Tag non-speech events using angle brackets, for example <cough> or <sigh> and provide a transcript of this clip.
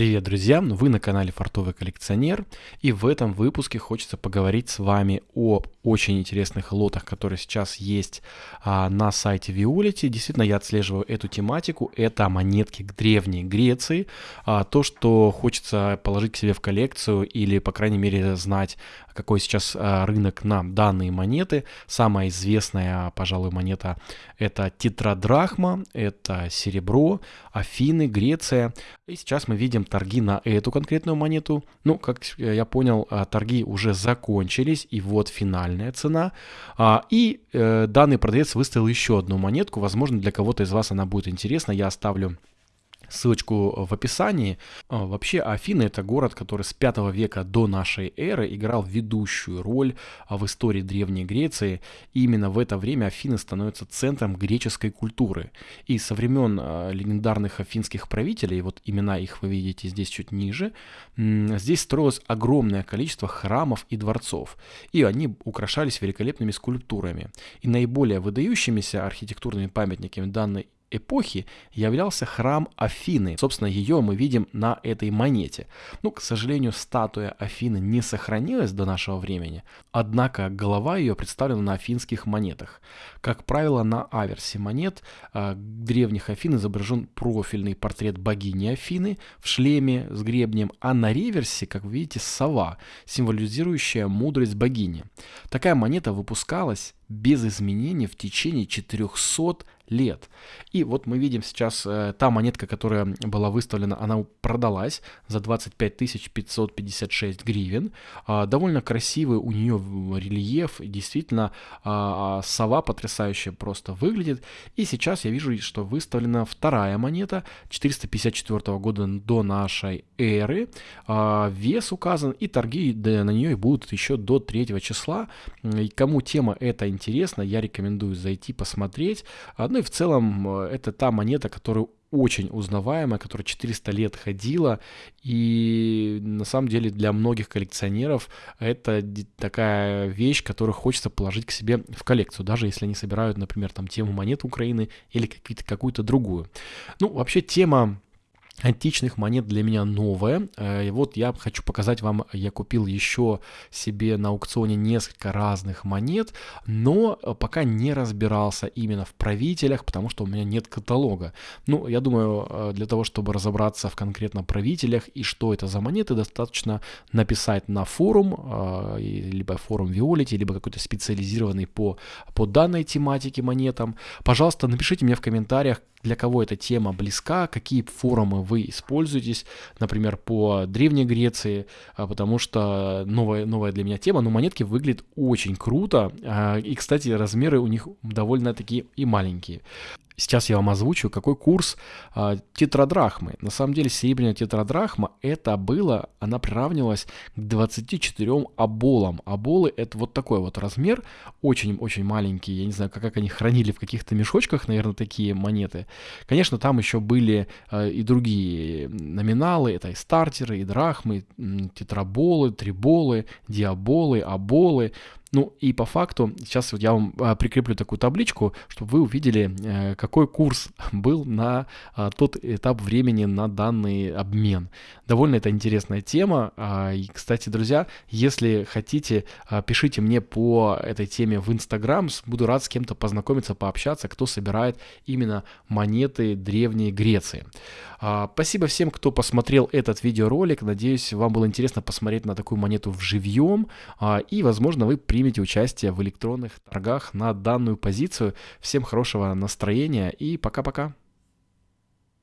Привет, друзья! Вы на канале Фартовый коллекционер, и в этом выпуске хочется поговорить с вами о очень интересных лотах, которые сейчас есть а, на сайте Violet. Действительно, я отслеживаю эту тематику. Это монетки древней Греции. А, то, что хочется положить к себе в коллекцию или, по крайней мере, знать, какой сейчас а, рынок на данные монеты. Самая известная, пожалуй, монета это тетрадрахма, это серебро, Афины, Греция. И сейчас мы видим торги на эту конкретную монету. Ну, как я понял, а, торги уже закончились, и вот финальная цена. А, и э, данный продавец выставил еще одну монетку. Возможно, для кого-то из вас она будет интересна. Я оставлю ссылочку в описании. А, вообще Афины это город, который с 5 века до нашей эры играл ведущую роль а, в истории Древней Греции. И именно в это время Афины становятся центром греческой культуры. И со времен а, легендарных афинских правителей, вот имена их вы видите здесь чуть ниже, здесь строилось огромное количество храмов и дворцов. И они украшались великолепными скульптурами. И наиболее выдающимися архитектурными памятниками данной эпохи являлся храм Афины. Собственно, ее мы видим на этой монете. Ну, к сожалению, статуя Афины не сохранилась до нашего времени, однако голова ее представлена на афинских монетах. Как правило, на аверсе монет э, древних Афин изображен профильный портрет богини Афины в шлеме с гребнем, а на реверсе, как вы видите, сова, символизирующая мудрость богини. Такая монета выпускалась без изменений в течение 400 лет. И вот мы видим сейчас э, та монетка, которая была выставлена, она продалась за 25 556 гривен. Э, довольно красивый у нее рельеф, действительно э, сова потрясающе просто выглядит. И сейчас я вижу, что выставлена вторая монета 454 года до нашей эры. Э, вес указан и торги на нее будут еще до 3 числа. И кому тема эта интересна, я рекомендую зайти посмотреть. Ну и в целом э, это та монета, которая очень узнаваемая, которая 400 лет ходила, и на самом деле для многих коллекционеров это такая вещь, которую хочется положить к себе в коллекцию, даже если они собирают, например, там тему монет Украины или какую-то другую. Ну, вообще тема античных монет для меня новая. Э, и вот я хочу показать вам, я купил еще себе на аукционе несколько разных монет, но пока не разбирался именно в правителях, потому что у меня нет каталога. Ну, я думаю, э, для того, чтобы разобраться в конкретно правителях и что это за монеты, достаточно написать на форум, э, либо форум Виолити, либо какой-то специализированный по, по данной тематике монетам. Пожалуйста, напишите мне в комментариях, для кого эта тема близка, какие форумы вы используетесь, например, по Древней Греции, а, потому что новая, новая для меня тема, но монетки выглядят очень круто, а, и, кстати, размеры у них довольно-таки и маленькие. Сейчас я вам озвучу, какой курс а, тетрадрахмы. На самом деле серебряная тетрадрахма это было, она приравнивалась к 24 оболам. Оболы это вот такой вот размер, очень-очень маленький. Я не знаю, как, как они хранили в каких-то мешочках, наверное, такие монеты. Конечно, там еще были а, и другие номиналы, это и стартеры, и драхмы, тетраболы, триболы, диаболы, аболы. Ну и по факту, сейчас вот я вам а, прикреплю такую табличку, чтобы вы увидели, э, какой курс <laughs> был на а, тот этап времени на данный обмен. Довольно это интересная тема. А, и, кстати, друзья, если хотите, пишите мне по этой теме в Инстаграм. Буду рад с кем-то познакомиться, пообщаться, кто собирает именно монеты Древней Греции. Спасибо всем, кто посмотрел этот видеоролик. Надеюсь, вам было интересно посмотреть на такую монету в живьем. И, возможно, вы при примите участие в электронных торгах на данную позицию. Всем хорошего настроения и пока-пока.